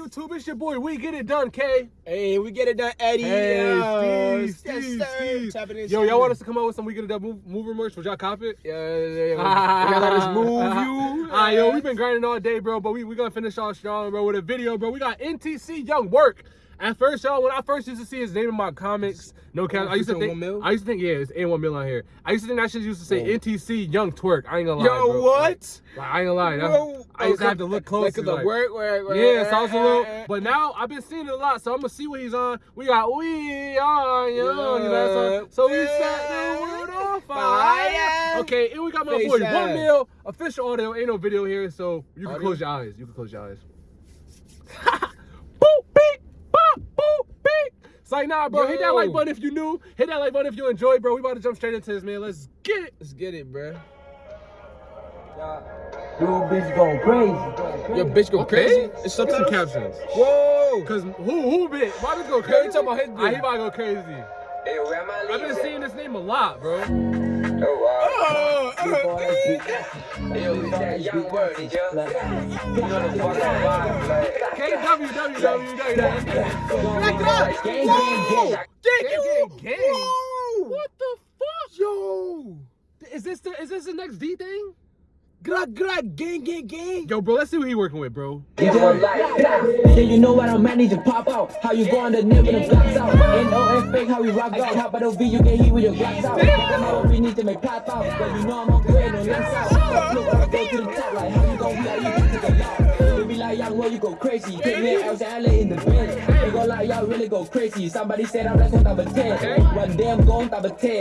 YouTube? It's your boy. We get it done, K. Hey, we get it done, Eddie. Hey, Yo, Steve, yes, Steve, sir. Steve. Tapping in, Yo, y'all want us to come out with some We Get It Done move, mover merch? Would y'all cop it? Yeah, yeah, yeah. Gotta let us move you. Ah, yo, we've been grinding all day, bro, but we we gonna finish off strong, bro, with a video, bro. We got NTC Young Work. At first, y'all, when I first used to see his name in my comics, no cap, I used to think? I used to think, yeah, it's A1 Mil on here. I used to think that shit used to say oh. Whoa. NTC Young Twerk. I ain't gonna lie, Yo, bro. what? Like, I ain't gonna lie. Bro, I used to have to look close. Like, the work, where, where, Yeah, so I was a little, but now I've been seeing it a lot, so I'm gonna see what he's on. We got we are young, you know, so, so we set the world on fire. Fire. Okay, and we got my boy. One Mil official audio. Ain't no video here, so you can Audio? close your eyes. You can close your eyes. It's like nah, bro. Hit that like button if you new. Hit that like button if you enjoyed, bro. We about to jump straight into this, man. Let's get it. Let's get it, bro. You bitch going crazy. Your bitch go Okay. crazy. It's Some subtitles? captions. Whoa. Cause who who bit? Why did go crazy? you talking about his Ah, he bit. about to go crazy. I've been seeing this name a lot, bro. Oh, Gang. Whoa. What the fuck? Yo. Is this the is this the next D thing? Gra, gra, gang, gang, gang. Yo, bro, let's see what he working with, bro. Yeah, you know what I'm managing to pop out. How you going to live when the blocks out? N-O-F fake, how we rock out. How about the V, you get hit with your blocks out. I know we need to make pop out. But you know I'm on grade, no lens out. Look, I go to the top, like how you gon' be like you get to the top. They be like, young, well, you go crazy. Take me out to LA in the bed. They go like, y'all really go crazy. Somebody said I'm like on top of 10. One day I'm going top of 10.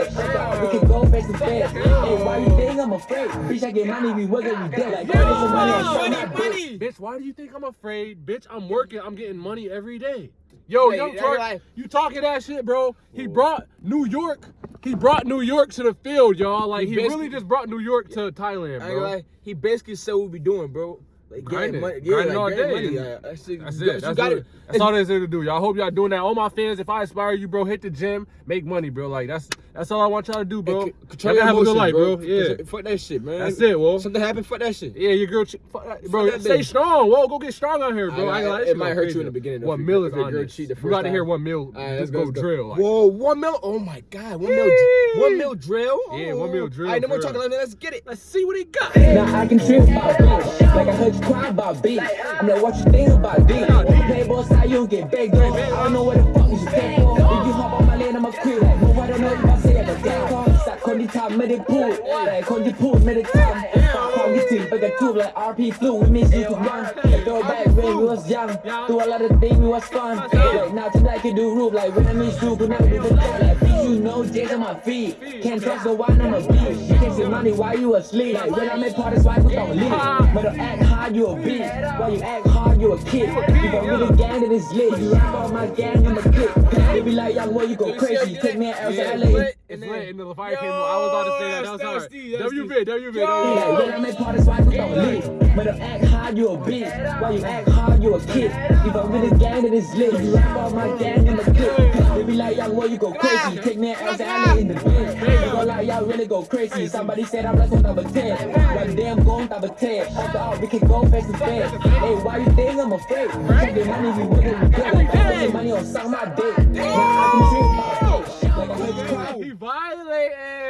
We can go face to face. Hey, why you think I'm afraid? Bitch, I get money, we working, we dead. Like, Yo, money money, bitch. money. Bitch, why do you think I'm afraid? Bitch, I'm working. I'm getting money every day. Yo, Hey, young that's Twerk, like- you talking that shit, bro? He brought New York. He brought New York to the field, y'all. Like He he, really just brought New York to Thailand, I ain't bro. gonna lie, he basically said what we be doing, bro. Like Grinding. money, Grinding yeah, all like getting day. money. Yeah, uh, that's it. That's it. That's, got it. it. That's all there's there to do. Y'all hope y'all doing that. All my fans, if I inspire you, bro, hit the gym, make money, bro. Like that's that's all I want y'all to do, bro. Control Y'all your have a good life, bro. bro. Yeah. Fuck that shit, man. That's it, Wolf. Something happened, fuck that shit. Yeah, your girl, ch- fuck that- bro. that stay bitch. strong. Whoa, go get strong out here, bro. I- I, ain't gonna it might go hurt you in the beginning, though, One mil is if on this. cheat You got to hear one mil. Just let's go go, let's go. drill. Whoa, one mil. Oh my god, one mil. One mil drill. Yeah, one mil oh. drill, All right, no more for talking real. that. Let's get it. Let's see what he got. Now I can trip like I heard you cry about beef? I'm like, what you think about beef? Playboy side, you don't get begged on. I don't know what the fuck you stand for. If you hop on my lane, I'ma quit. Like, no, I don't know if I say I'm a dead on. It's like, Condi Top, made it. Like, Condi Pool, made it time. Obviously, but the two like RP flu, with me you could run Throw back when we was young, do a lot of things, we was fun. Right now, today I can do roof, like when I miss you, could never do the thing Like, bitch, you know, days on my feet, can't trust the one on my beat Can't see money while you asleep, like when I make parties, why you don't leave. But I act hard, you a bitch, while you act hard, you a kid. If I'm really gang, then it's lit, you rap all my gang, I'm a click They be like, young boy, you go crazy, take me out to LA It's lit, in the fire came on, I was about to say that, that was hard. WB, WB, WB when I make parties, why you don't leave? But act hard, you a bitch. Why you act hard, you a kid. If I'm with a gang that is lit, you rap all my gang in the clip. They be like, young boy, you go crazy. Take me out to in the bed. You go like, y'all really go crazy. Somebody said I'm like on of 10. One day I'm going of 10. After all, we can go face to face. Hey, why you think I'm afraid? Take the money, we it, we good. Like, I'm the money on some my dick. Now I can trip my bitch. Like, I heard you cry. He violated.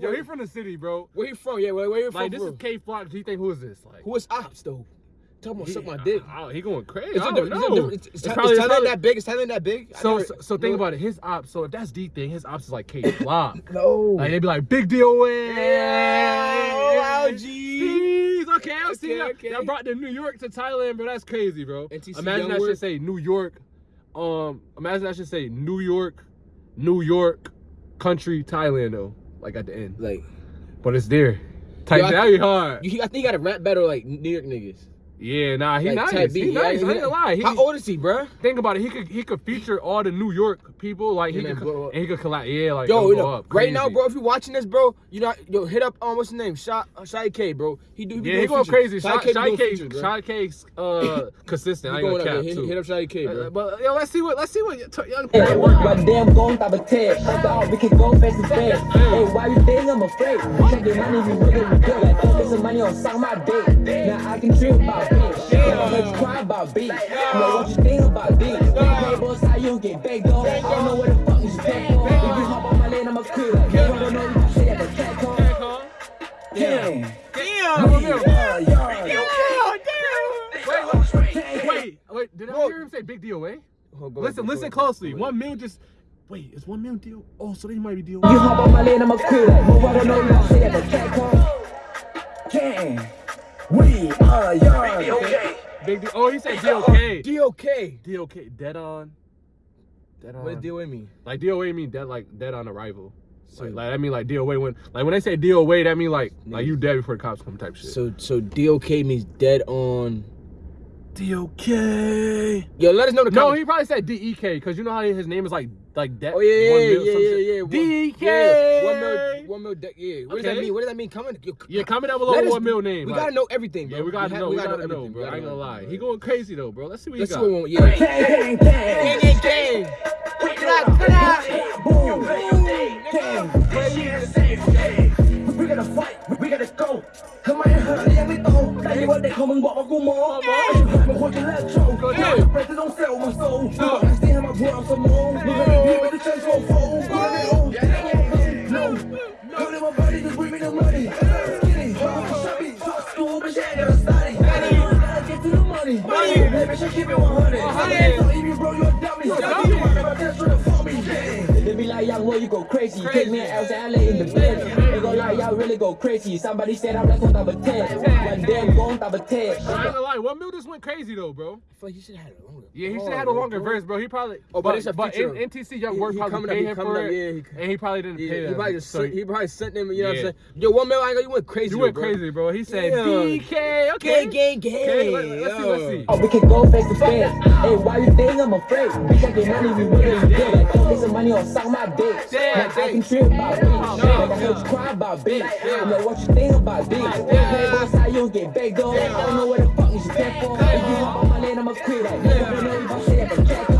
Yo, he from the city, bro. Where he from? Yeah, where, where he from? Like this bro? is Kay Flock. Do you think who is this? Like Who is Ops though? Tell him to suck my dick. I- he going crazy. Is I don't know. Is, is, It's Thailand- probably- is it's Thailand that big? Is Thailand that big? So, never- so, so think about it. His ops. So if that's D thing, his ops is like K Flock. No. Like they be like big deal win. Yeah. Steez. Okay, I see Okay, that. okay. That brought the New York to Thailand, bro. That's crazy, bro. NTC imagine I should say New York. Um, imagine I should say New York, New York, country, Thailand though. Like at the end, Like, but it's there. Type Yo, I that think- hard. you, I think he got to rap better like New York niggas. Yeah, nah, he like nice. Type He Yeah, nice. I ain't gonna lie. He, How old is he, bruh? think about it. He could he could feature all the New York people. Like he And could blow up. and he could collab. Yeah, like Yo, you know, up right now, bro, if you're watching this, bro, you know, yo, hit up, um, what's his name? Shy, uh, Shy K, bro. He do, he Yeah, doing he going features. crazy. Shy Shy, K Shy K, features. Shy K's uh consistent. I He ain't going gonna up cap. Hit, too. hit up Shy K, Uh, bro. but yo, let's see what let's see what young Hey, Twerk work One out. going top of 10. We can go face to face. Hey, why you think I'm afraid? Check the money, we really we good. Like, focus the money on some my dick. Now I can trip about bitch. Like, I heard you cry about beats. I'm like, what you think about these? Playboys, how you get baked though? I don't know what the fuck you stand for. If you hop on my lane, I'ma creep like, no, I don't know if I say that, but cat call. Cat call. Damn. Damn. Romeo. Yeah, yeah. Wait, wait, wait. Did I hear him say big DOA? Oh, go Listen, ahead, go listen ahead. closely. Ahead. One mil just. Wait, is one mil deal? Oh, so they might be deal. You hop on my lane, I'ma creep like, no, I don't know if I say that, but cat call. Damn. We are young. Big deal. Oh, he said DOK. DOK. DOK. Dead on. Dead on. What does DOA mean? Like DOA mean dead like dead on arrival. So like I mean like DOA when like when they say DOA that mean like like you dead before the cops come type shit. So so DOK means dead on. DOK. Yo, let us know the No, comments. he probably said DEK because you know how his name is like like that. Oh yeah, one yeah, mil, yeah, some yeah, shit. yeah. One- DK. Yeah, one mil, one mil. De- yeah. What does that mean? What does that mean? Comment. Yo, Yeah, comment down below let us- one mil name. We like- gotta know everything, bro. Yeah, we gotta ha- know. We, gotta, know, everything. bro. I ain't gonna lie. He going crazy though, bro. Let's see what Let's he see got. what we want. Yeah. Gang, gang, gang. Gang, gang, gang. Boom. We gotta fight, we gotta go. Come on, hurt, yeah, we go. Tell you what they come and walk, walk, walk. I'm a fucking. Yeah. Pressure don't sell my soul. I stay in my world some more. Look at the church won't fold. No, no, no, my body just bring me the money. Skinny, chubby, talk school, but she ain't never study. Gotta get to the money. Money, baby, she keep it 100. So if you bro, you a dummy. dummy. About that shit for me. They be like, young boy, you go crazy. Take me out to LA in the bed. They go like, y'all really go crazy. Somebody said I'm like on top of 10. One day I'm going top of 10. I ain't gonna lie. One mil just went crazy though, bro. I feel like you should have had it longer. Yeah, he should have oh, had a longer verse, bro. He probably. Oh, but it's a but in, NTC Young He- Work probably coming up, paid he him coming for up, it, yeah, he- and he probably didn't Yeah, pay he probably just So sent, he probably sent them. You know what I'm saying? Yo, one mil, I ain't gonna. You went crazy. you went bro. crazy, bro. He said Yeah. DK. Okay. Gang, gang, Okay, gang. let, let's see. Let's see. Oh, we can go face to face. Hey, why you think I'm afraid? Bitch, I get money, we willing to oh, get some money on suck my dick. Like, I can trip about beats. Like, I heard you cry about beats. I'm like, what you think about beats? Playboys, how you get baked though? I don't know what the fuck you stand for. If you hop on my lane, I'ma quit. Like, I don't know if I say that, but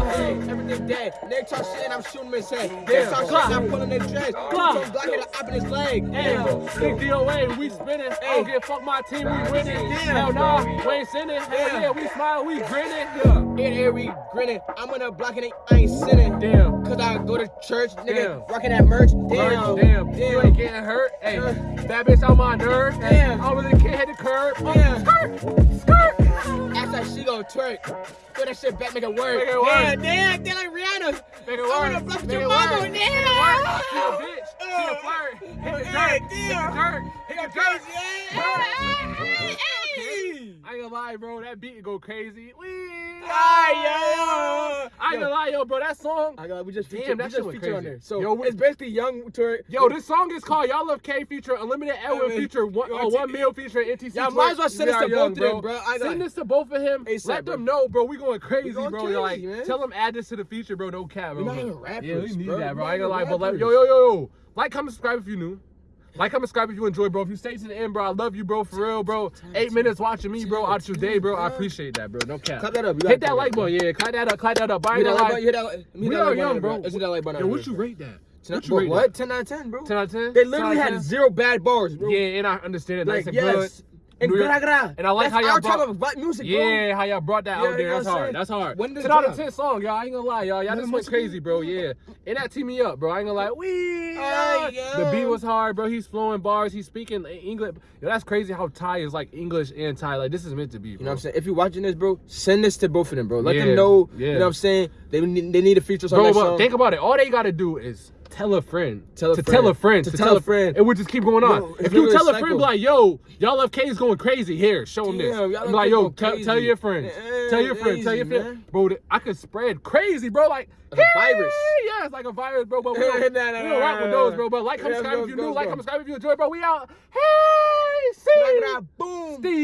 Everything dead. They talk shit and I'm shooting his head. They talk shit and I'm pulling their dreads. Glock. Glock hit a up in his leg. Hey, big DOA, we spinning. I don't give fuck my team, we winning. Hell nah, we ain't sinning. Hell yeah, we smile, we grinning. Yeah. In here we grinning. I'm on the block and I ain't sitting. Damn. Cause I go to church, nigga, Damn. rocking that merch. Damn, Damn, damn, you ain't getting hurt. Hey, that bitch on my nerve. Hey, Damn. I really can't hit the curb. Damn. Skirt, like twerk. Throw that shit back, make it work. Make it work. Damn, damn, they like Rihanna. Make it I work. wanna block Make your mama, damn. Make it work. She a bitch. She a oh. flirt. Hit the Hey, dirt. Hit damn. the dirt. Hit the dirt. Hey, hey. I ain't gonna lie, bro. That beat go crazy. Wee. Ay, yo. I ain't gonna lie, yo, bro. That song. I got we just Damn, featured, that we just went featured on crazy. there. So Yo, it's basically young twerk. Yo, this song is called Y'all Love K feature Unlimited Edwin Hey, man. feature one, Yo, uh, T- one mil feature NTC. Y'all might as well send this to are both of them, bro. I Send this to both of him. ASAP, Let bro. them know, bro. We going crazy, going bro. crazy, like, man. tell them add this to the feature, bro. No cap, bro. We're not even rappers, Yeah, we need bro. that, bro. I ain't gonna lie, but like, yo, yo, yo, yo. Like, comment, subscribe if you're new. Like, comment, subscribe if you enjoy, bro. If you stay to the end, bro, I love you, bro, for real, bro. Eight minutes watching me, bro, out your day, bro. I appreciate that, bro. No cap. Clap that up. Hit that like button, yeah. Clap that up, clap that up. That like button. Hit that. Hit We are young, bro. Hit that like button. Yo, what you rate that? What bro, what? 10 out of 10, bro. 10 out of 10? They literally 10 out of had zero bad bars, bro. Yeah, and I understand it. Like, Nice and yes. good. And New York- gra and I like how y'all brought- type of music, bro. Yeah, how y'all brought that Yeah, out there. That's hard. That's hard. When does 10 it out of 10 song, y'all. I ain't gonna lie, y'all. Y'all just went crazy, bro. Yeah. And that teed me up, bro. I ain't gonna lie. Wee. Ay, The beat was hard, bro. He's flowing bars. He's speaking English. Yo, that's crazy how Thai is like English and Thai. Like, this is meant to be, bro. You know what I'm saying? If you're watching this, bro, send this to both of them, bro. Let Yeah, them know. yeah. You know what I'm saying? They need, they need to feature on Bro, but song. think about it. All they gotta do is tell a friend. Tell a to friend. tell a friend. To To, tell a friend. It would just keep going on. Bro, if you tell a a friend, be like, yo, y'all love K is going crazy. Here, show them this. Damn, y'all like, yo, tell, tell your friends. Eh, tell your friends. Tell your friends. Bro, I could spread crazy, bro. Like, Like a virus. Yeah, it's like a virus, bro. But we Nah, don't, nah, we don't nah, rock with those, bro. But like, Yeah, subscribe if you new. Like, comment, subscribe if you enjoy, bro. We out. Hey, see. Boom. Steve.